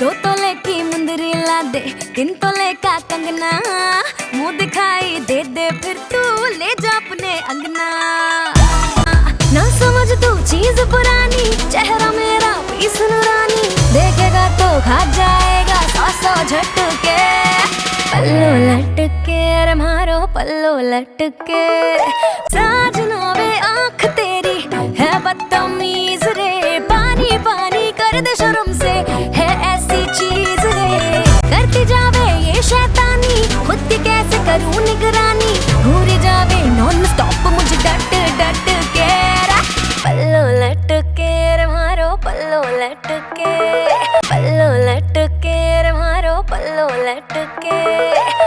दो तोले की मुंदरी ला दे तीन तोले का कंगना। मुँह दिखाई दे दे, फिर तू ले जा अपने अंगना। ना समझ तू चीज़ पुरानी, चेहरा मेरा पीस रानी देखेगा तो खा जाएगा सौ सौ झटके। पल्लो लटके मारो पल्लो लटके। करूँ निगरानी? घूर जावे नॉन स्टॉप मुझे डट डट के पल्लो लट के मारो, पल्लो लटके। पल्लो लट के मारो, पल्लो लटके।